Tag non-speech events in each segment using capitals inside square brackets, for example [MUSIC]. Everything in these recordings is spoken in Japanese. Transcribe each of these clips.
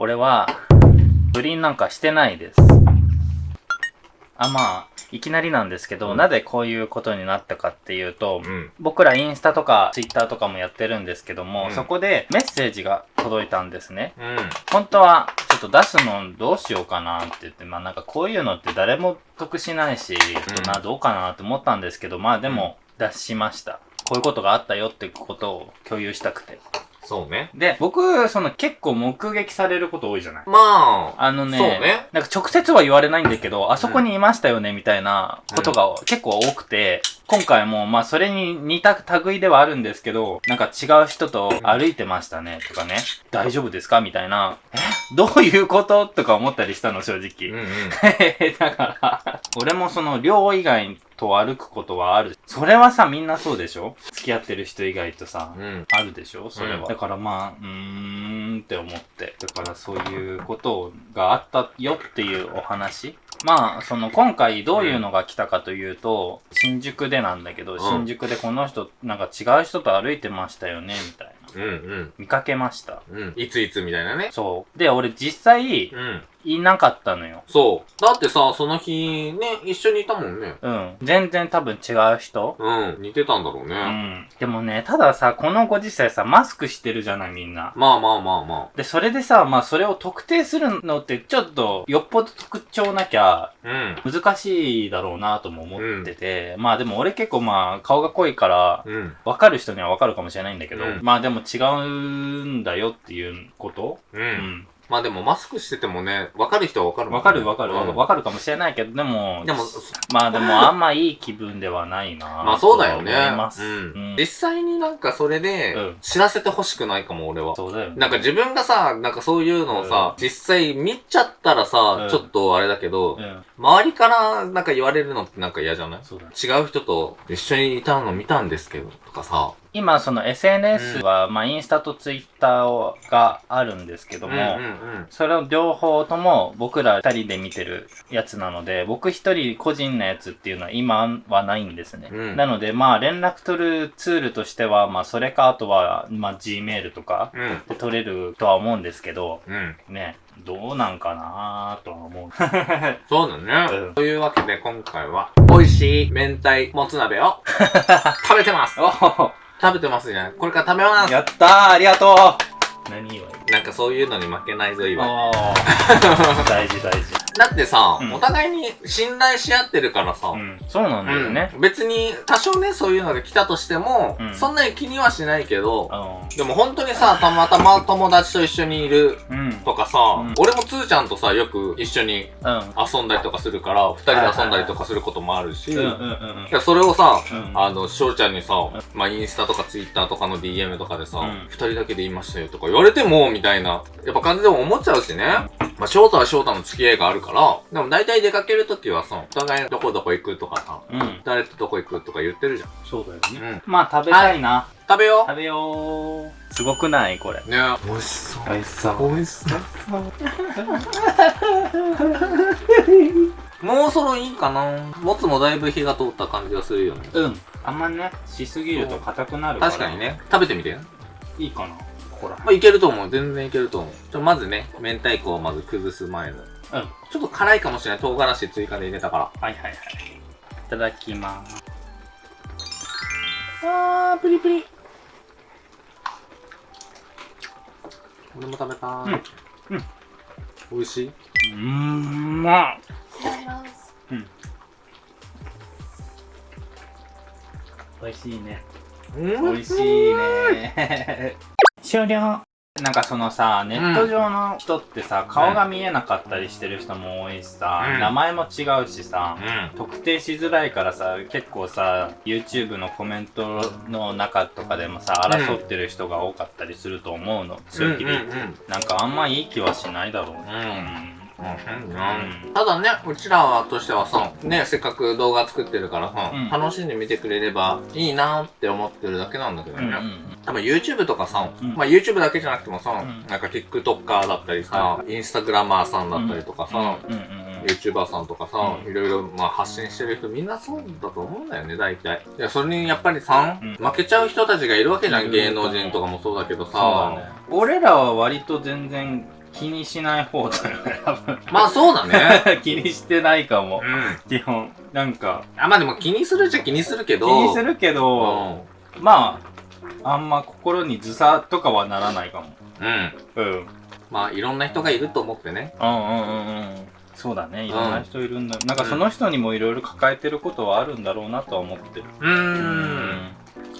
俺は、不倫なんかしてないです。あ、まあ、いきなりなんですけど、うんなぜこういうことになったかっていうと、うん。僕らインスタとかツイッターとかもやってるんですけども、うんそこでメッセージが届いたんですね。うん。本当はちょっと出すのどうしようかなって言って、まあなんかこういうのって誰も得しないし、などうかなって思ったんですけど、まあでも出しました。こういうことがあったよってことを共有したくて。そうね。で、僕、その結構目撃されること多いじゃない。まあ、あのね、そうね。なんか直接は言われないんだけど、あそこにいましたよねみたいなことが結構多くて、今回もまあそれに似た類ではあるんですけど、なんか違う人と歩いてましたねとかね、大丈夫ですかみたいな、え？どういうこと？とか思ったりしたの正うん直。うん。[LAUGHS] だから、俺もその寮以外と歩くことはある。それはさ、みんなそうでしょ？付き合ってる人以外とさ、うん。あるでしょ？それは、うんだからまあ、うーんって思って。だからそういうことがあったよっていうお話。まあ、その今回どういうのが来たかというと、新宿でなんだけど、ん新宿でこの人、なんか違う人と歩いてましたよね、みたいな。うんうん。見かけました。うん。いついつみたいなね。そう。で、俺実際、うん。いなかったのよ。そう。だってさ、その日、ね、一緒にいたもんね。うん。全然多分違う人うん。似てたんだろうね。うん。でもね、たださ、このご時世さ、マスクしてるじゃない、みんな。まあまあまあまで、それでさ、まあ、それを特定するのって、ちょっと、よっぽど特徴なきゃ、あ。うん。難しいだろうなとも思ってて、まあでも俺結構まあ、顔が濃いから、うん。わかる人にはわかるかもしれないんだけど、うんまあでも違うんだよっていうこと？う。うんん。まあでもマスクしててもね、わかる人はわかるもんね。わかるわかる。わかうん。かるかもしれないけど、でも、でも、まあでもあんまいい気分ではないな [LAUGHS] まあそうだよね。うん。うん。実際になんかそれでうん、知らせてほしくないかも、俺は。そうだよね。なんか自分がさ、なんかそういうのをさ、実際見ちゃったらさ、うん。ちょっとあれだけど、うん。周りからなんか言われるのってなんか嫌じゃない？違う人と一緒にいたの見たんですけど、とかさ。今、その SNS は、まあインスタとツイッターがあるんですけども、うんうんそれを両方とも僕ら二人で見てるやつなので、僕一人個人のやつっていうのは今はないんですね。うんなので、まあ連絡取るツールとしては、まあそれかあとは、まあ Gmail とかうん。うん。で取れるとは思うんですけど、うん。ね、どうなんかなとは思う。[LAUGHS] そうだね。うん。というわけで今回は、美味しい明太もつ鍋を [LAUGHS] 食べてます。食べてますじゃない。これから食べます。やったー。ありがとう。何祝い。なんかそういうのに負けないぞ、今。[LAUGHS] 大事大事。だってさ、うん。お互いに信頼し合ってるからさ、うん、そうなんだよね。うん。別に多少ね、そういうのが来たとしても、うん。そんなに気にはしないけど、あでも本当にさ、たまたま [LAUGHS] 友達と一緒にいる。とかさ、うん。俺もつーちゃんとさ、よく一緒にうん。遊んだりとかするから、二人で遊んだりとかすることもあるし、それをさ、うん。あの、翔ちゃんにさ、まあ、インスタとかツイッターとかの DM とかでさ、うん。二、人だけで言いましたよとか言われても、みたいな、やっぱ感じでも思っちゃうしね。まあ、翔太は翔太の付き合いがあるから、でも大体出かけるときはさ、お互いどこどこ行くとかさ、うん。誰とどこ行くとか言ってるじゃん。そうだよね。うん。まあ食べたいな。食べよ食べよう。すごくないこれ。うね美味しそう。美味しそう。美味しそう。もうそろいいかなもつもだいぶ火が通った感じがするよね。うん。あんまね、しすぎると硬くなるから。確かに。ね。食べてみて。いいかなほら。まあ、いけると思う。全然いけると思う。ちょ、まずね、明太子をまず崩す前の。うん。ちょっと辛いかもしれない。唐辛子追加で入れたから。はいはいはい。いただきまーす。あー、プリプリ。俺も食べたーい。うんうん美味しい？うーん、まっ。うん。美味しいね。うん美味しいね。終了。なんかそのさ、ネット上の人ってさ、顔が見えなかったりしてる人も多いしさ、うん名前も違うしさ、うん。特定しづらいからさ、結構さ、YouTube のコメントの中とかでもさ、うん争ってる人が多かったりすると思うの。正直、うんうんうんなんかあんまいい気はしないだろうね。うんうんただね、うちらはとしてはさ、ね、せっかく動画作ってるからさ、うん。楽しんで見てくれればいいなって思ってるだけなんだけどね。うんうん多分 YouTube とかさ、うん。まあ YouTube だけじゃなくてもさ、うん。なんか TikToker だったりさ、はインスタグラマーさんだったりとかさ、うん。うんうん YouTuber さんとかさ、うん。いろいろまあ発信してる人みんなそうだと思うんだよね、大体。いや、それにやっぱりさ、うん。負けちゃう人たちがいるわけじゃん、うん。芸能人とかもそうだけどさ。だ、ね。俺らは割と全然気にしない方だよね、多分。まあそうだね。[LAUGHS] 気にしてないかもう。ん。基本。なんか、あ、まあでも気にするっちゃ気にするけ気ど。にするけど、まあ、あんま心にずさとかはならないかも。うん。うん。うん。まあいろんな人がいると思ってね。うんうんうんうん。そうだね。いろんな人いるんだ。なんかその人にもいろいろ抱えてることはあるんだろうなとは思ってる。うーん。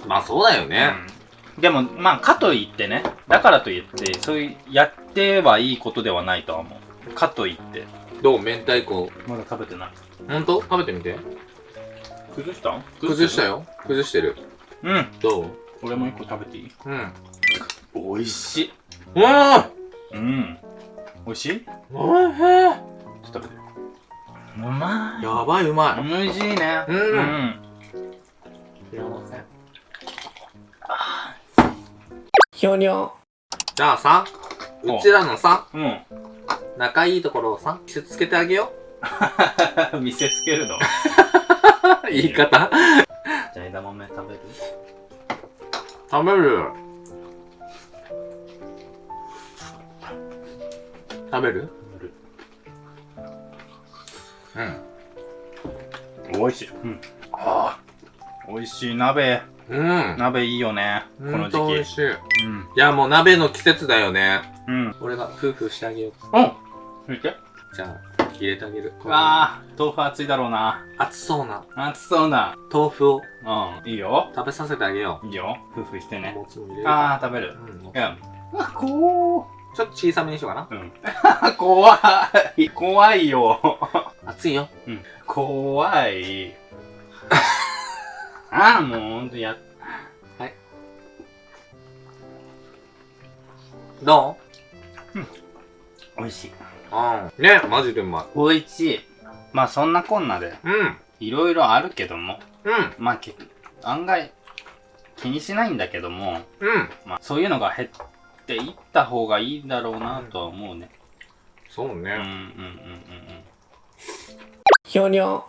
まあそうだよね。うんでも、まあ、かといってね、だからといって、そういう、やってはいいことではないとは思う。かといって。どう明太子。まだ食べてない。ほんと食べてみて。崩した？ん崩したよ。崩してる。うん。どう？俺も一個食べていい？うん。美味しい。うわうん。美味しい？おいしいょっと食べて。うまい。やばいうまい。美味しいね。うんうん。ひょにょ。じゃあさ、うちらのさ、うん。仲いいところをさ、見せつけてあげよ [LAUGHS] 見せつけるの？う。[LAUGHS] 言い方。じゃあ枝豆食べる食べる？食べるうん。美味しい。うん。ああ。美味しい鍋。うん。鍋いいよね。このほんと美時味しい。い期。うん。や、もう鍋の季節だよね。うん。俺が夫婦してあげよう。うん。見て。じゃあ、入れてあげる。ああ、豆腐熱いだろうな。熱そうな熱そうな。豆腐をうん。いいよ。食べさせてあげよいいよ。夫婦してう。ね。もつも入れる。ああ、食べる。うん。いや。あ、こちょっと小さめにしようかな。う。うん。[LAUGHS] 怖い。怖いよ。熱いよ。うん。怖い。ああ、もうほんとや、ど美味しい。ううん。ね、マジでうまい。美味しい。まあそんなこんなで、うん。いろいろあるけども、うん。まあけ案外気にしないんだけども、うん。まあそういうのが減っていった方がいいんだろうなとは思うね。そうね。うんうんうんうんうん。ひょにょ。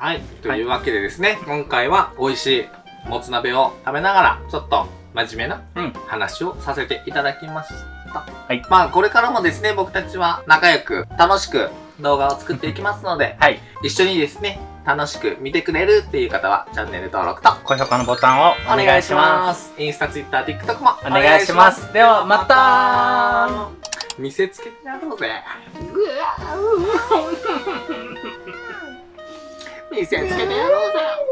はい。というわけでですね、今回は美味しいもつ鍋を食べながら、ちょっと真面目なうん話をさせていただきました。はいまあ、これからもですね、僕たちは仲良く、楽しく動画を作っていきますので、はい。一緒にですね、楽しく見てくれるっていう方は、チャンネル登録と高評価のボタンをお願いします。す。インスタ、ツイッター、TikTok もお願いします。ではまた見せつけてやろうぜ。見せつけてやろうぜ。